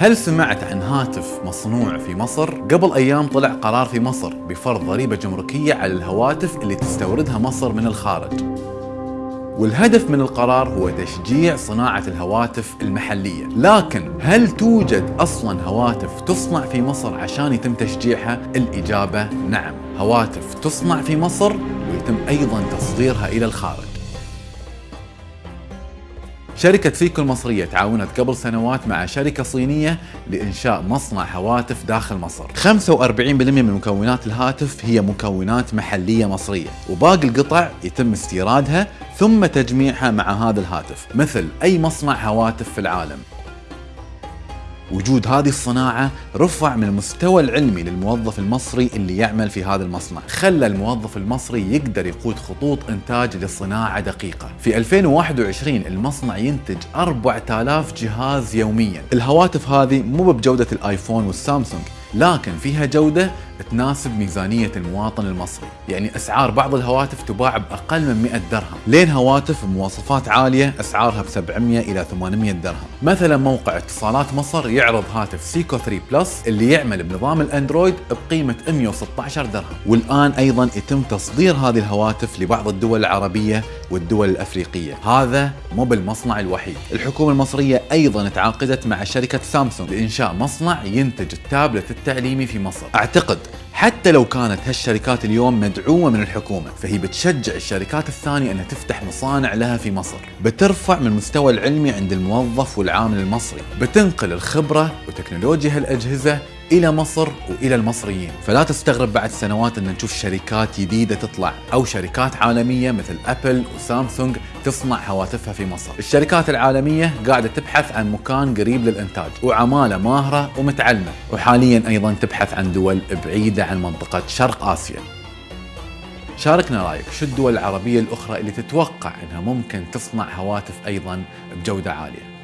هل سمعت عن هاتف مصنوع في مصر؟ قبل أيام طلع قرار في مصر بفرض ضريبة جمركية على الهواتف اللي تستوردها مصر من الخارج. والهدف من القرار هو تشجيع صناعة الهواتف المحلية لكن هل توجد أصلا هواتف تصنع في مصر عشان يتم تشجيعها؟ الإجابة نعم هواتف تصنع في مصر ويتم أيضا تصديرها إلى الخارج شركة فيكو المصرية تعاونت قبل سنوات مع شركة صينية لإنشاء مصنع هواتف داخل مصر. 45% من مكونات الهاتف هي مكونات محلية مصرية وباقي القطع يتم استيرادها ثم تجميعها مع هذا الهاتف مثل أي مصنع هواتف في العالم. وجود هذه الصناعة رفع من المستوى العلمي للموظف المصري اللي يعمل في هذا المصنع. خلى الموظف المصري يقدر يقود خطوط إنتاج لصناعة دقيقة. في 2021 المصنع ينتج 4000 جهاز يوميا. الهواتف هذه مو بجودة الآيفون والسامسونج لكن فيها جودة تناسب ميزانية المواطن المصري. يعني أسعار بعض الهواتف تباع بأقل من 100 درهم. لين هواتف بمواصفات عالية أسعارها ب 700 إلى 800 درهم. مثلا موقع اتصالات مصر يعرض هاتف سيكو 3 Plus اللي يعمل بنظام الأندرويد بقيمة 116 درهم. والآن أيضا يتم تصدير هذه الهواتف لبعض الدول العربية والدول الأفريقية. هذا مو بالمصنع الوحيد. الحكومة المصرية أيضا تعاقدت مع شركة سامسونج. لإنشاء مصنع ينتج التابلت التعليمي في مصر. أعتقد حتى لو كانت هالشركات اليوم مدعومة من الحكومة فهي بتشجع الشركات الثانية أنها تفتح مصانع لها في مصر. بترفع من المستوى العلمي عند الموظف والعامل المصري. بتنقل الخبرة وتكنولوجيا هالأجهزة إلى مصر وإلى المصريين، فلا تستغرب بعد سنوات أن نشوف شركات جديدة تطلع أو شركات عالمية مثل ابل وسامسونج تصنع هواتفها في مصر. الشركات العالمية قاعدة تبحث عن مكان قريب للإنتاج وعمالة ماهرة ومتعلمة، وحاليا أيضا تبحث عن دول بعيدة عن منطقة شرق آسيا. شاركنا رأيك شو الدول العربية الأخرى اللي تتوقع إنها ممكن تصنع هواتف أيضا بجودة عالية.